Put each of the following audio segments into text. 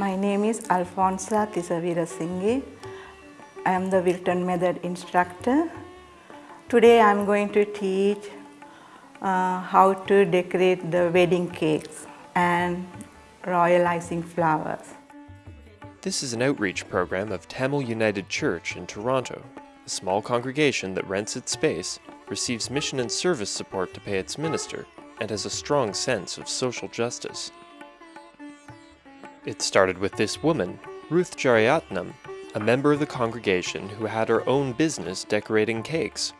My name is Alfonsa Tisavira Singhi. I am the Wilton Method instructor. Today I am going to teach uh, how to decorate the wedding cakes and royal icing flowers. This is an outreach program of Tamil United Church in Toronto, a small congregation that rents its space, receives mission and service support to pay its minister, and has a strong sense of social justice. It started with this woman, Ruth Jariatnam, a member of the congregation who had her own business decorating cakes.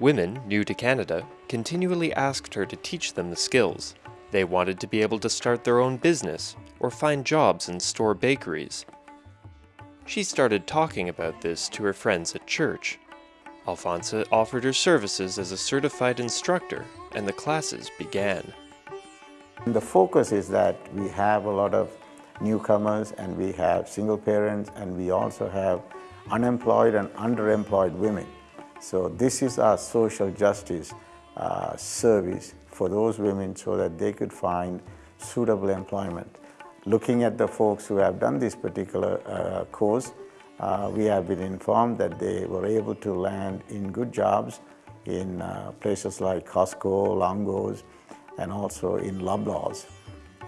Women, new to Canada, continually asked her to teach them the skills. They wanted to be able to start their own business or find jobs in store bakeries. She started talking about this to her friends at church. Alfonsa offered her services as a certified instructor, and the classes began. The focus is that we have a lot of newcomers and we have single parents and we also have unemployed and underemployed women. So this is our social justice uh, service for those women so that they could find suitable employment. Looking at the folks who have done this particular uh, course, uh, we have been informed that they were able to land in good jobs in uh, places like Costco, Longo's, and also in Loblaws.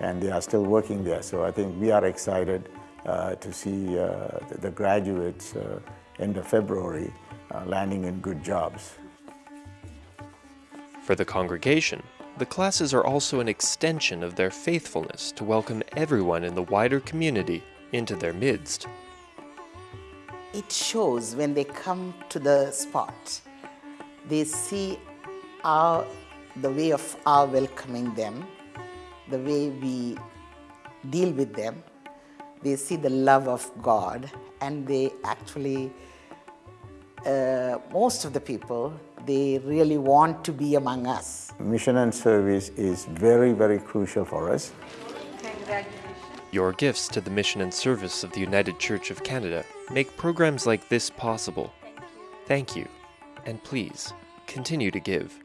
And they are still working there. So I think we are excited uh, to see uh, the graduates uh, end of February uh, landing in good jobs. For the congregation, the classes are also an extension of their faithfulness to welcome everyone in the wider community into their midst. It shows when they come to the spot, they see our, the way of our welcoming them, the way we deal with them. They see the love of God and they actually, uh, most of the people, they really want to be among us. Mission and service is very, very crucial for us. Your gifts to the mission and service of the United Church of Canada make programs like this possible. Thank you, and please continue to give.